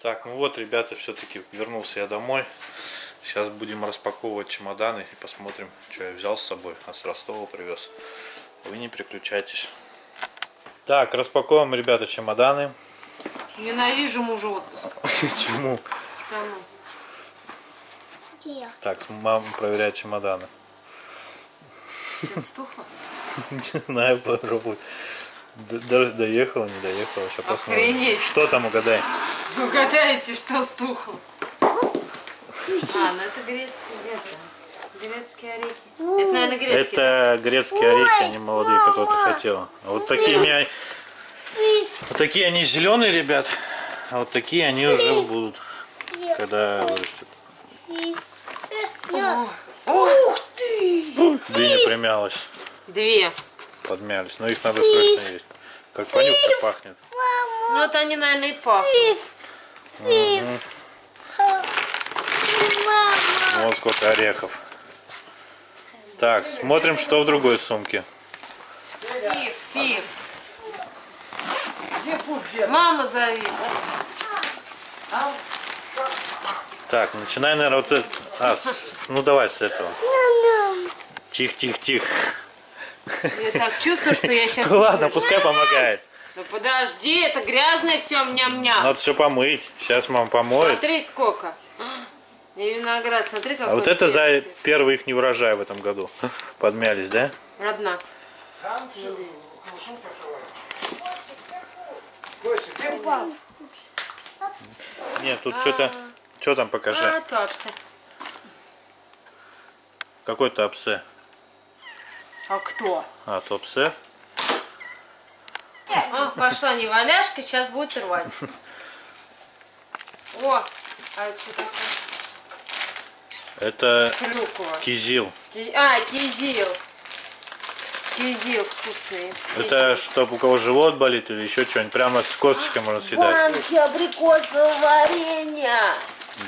Так, ну вот, ребята, все-таки вернулся я домой. Сейчас будем распаковывать чемоданы и посмотрим, что я взял с собой. А с Ростова привез. Вы не переключайтесь. Так, распаковываем, ребята, чемоданы. Ненавижу мужа отпуск. Почему? Где? Так, мама проверяет чемоданы. Стухло? Не знаю, попробуй. Даже доехала, не доехала. Сейчас посмотрим. Охренеть. Что там угадай? Угадайте, что стухло. А, ну это грецкие, грецкие орехи. Это, наверное, грецкие. Это грецкие орехи, они молодые, которые ты хотела. А вот такие меня... Вот такие они зеленые, ребят. А вот такие они уже будут, когда вырастут. Ух ты! Диня примялась, Две. подмялись. Но их надо срочно есть. Как понюхать пахнет. Ну вот они, наверное, и пахнут. Мама. Вот сколько орехов. Так, смотрим, что в другой сумке. Фив, фив. Маму зови. Так, начинай, наверное, вот это. А, с- ну давай с этого. Тихо, тихо, тихо. Я так чувствую, что я сейчас... Ладно, пускай помогает. Ну подожди, это грязное все, мням-ням. Надо все помыть. Сейчас мама помоет. Смотри, сколько. И виноград, смотри, какой А вот это за первый их не урожай в этом году. Подмялись, да? Одна. Нет, тут что-то... Что там покажи? А, топсы. Какой топсе? А кто? А, топсе. А, пошла неваляшка, сейчас будет рвать. О, а это что такое? Это Клюква. кизил. Ки- А, кизил. Кизил вкусный. Это чтобы у кого живот болит или еще что-нибудь. Прямо с косточкой можно съедать. Банки абрикосового варенья.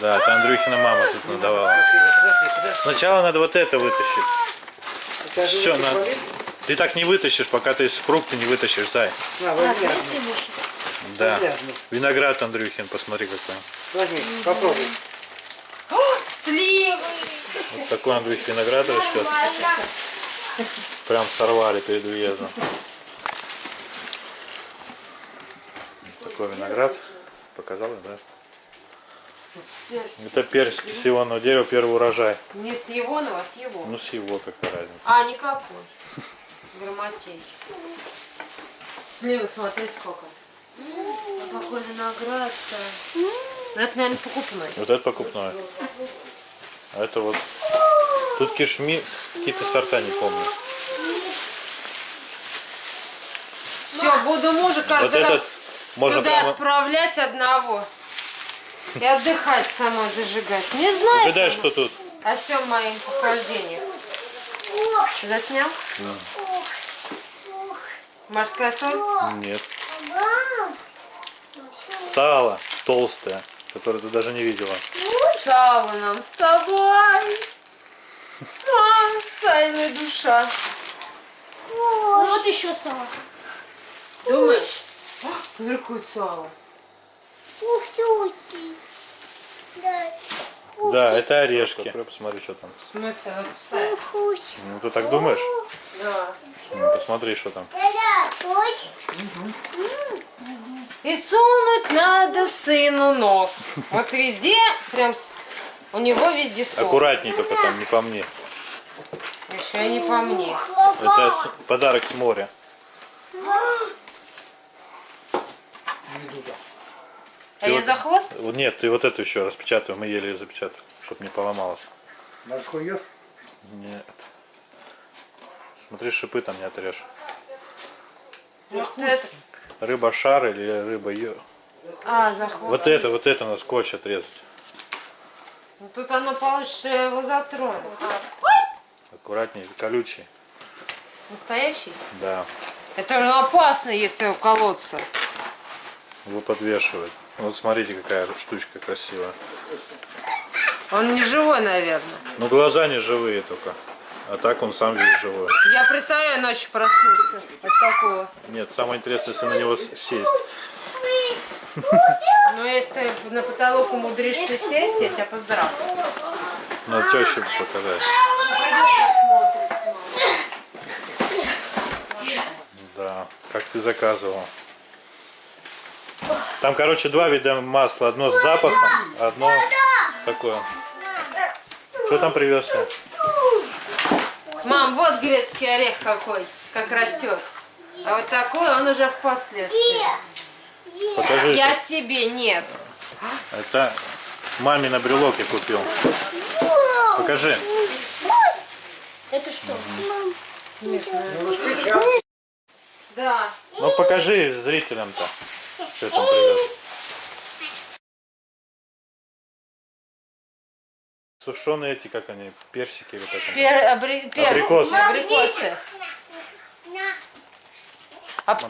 Да, это Андрюхина мама тут надавала. Сначала надо вот это вытащить. Все, надо... Ты так не вытащишь, пока ты фрукты не вытащишь, зай. Да. Виноград Андрюхин, посмотри какой. Возьми, попробуй. Сливы. Вот такой Андрюх виноград растет. Прям сорвали перед уездом. Вот такой виноград. Показал, да? Это персики с ивонного дерева, первый урожай. Не с его, но с его. Ну с его какая разница. А, никакой. Грамотей. Сливы, смотри, сколько. А какой виноград-то. Ну, Это, наверное, покупной. Вот это покупное. А это вот. Тут кишми, какие-то сорта не помню. Все, буду мужа Вот каждый раз этот можно туда прямо... отправлять одного. И отдыхать самой зажигать. Не знаю. Угадай, что тут? О всем моим похождениях. Заснял? Морская соль? Нет. Сало толстое, которое ты даже не видела. Сало нам с тобой. А, сальная душа. Ну, Вот еще сало. Думаешь? А, Смотри, какое сало. Ух, тёти. Да. Да, это орешки. Открой, посмотри, что там. В смысле? Ух, ух. Ну ты так думаешь? Да. Ну, посмотри, что там. И сунуть надо сыну нос. Вот везде, прям у него везде сон. Аккуратней только там, не по мне. Еще и не по мне. Это подарок с моря. А я за хвост? Вот Нет, ты вот эту еще распечатывай, мы еле ее запечатали, чтобы не поломалась. Морской Нет. Смотри, шипы там не отрежь. Может это? Рыба шар или рыба ё. А, за хвост. Вот это, вот это на скотч отрезать. Ну, Тут оно я его затрону. Аккуратней, колючий. Настоящий? Да. Это же опасно, если уколоться. Его подвешивают. Вот смотрите, какая штучка красивая. Он не живой, наверное. Ну глаза не живые только. А так он сам весь живой. Я представляю, ночью проснулся от такого. Нет, самое интересное, если на него сесть. Но если ты на потолок умудришься сесть, я тебя поздравлю. Надо теще показать. Да, как ты заказывал. Там, короче, два вида масла. Одно с запахом, одно такое. Что там привез? Мам, вот грецкий орех какой, как растет. А вот такой он уже впоследствии. Покажи. Я тебе нет. Это маме на брелок я купил. Покажи. Это что? Да. Ну покажи зрителям-то, что там привез. Сушеные эти, как они, персики или как они? Пер, абри- перцы, Абрикосы. абрикосы.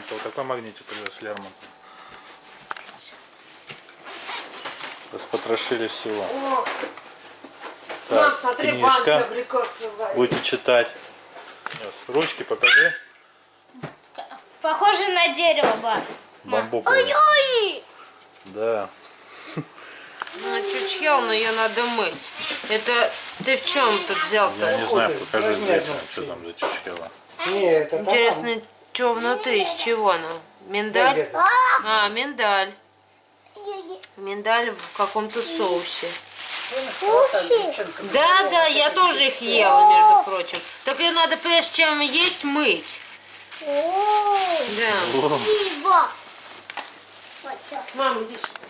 То, какой магнитик привез Лермонт? Распотрошили всего. О, Так, Мам, смотри, банки книжка. абрикосовые. Будете читать. Ручки покажи. Похоже на дерево, ба. Бамбуковые. Ой! Да. Ну, чучхел, но ее надо мыть. Это ты в чем тут взял-то? Я не знаю, покажи зрителям, что там за там. Интересно, что внутри, из чего оно? Миндаль? А, миндаль. Миндаль в каком-то соусе. Да, да, я тоже их ела, между прочим. Так ее надо, прежде чем есть, мыть. Да. О, пиво. Вот так. Мама, иди сюда.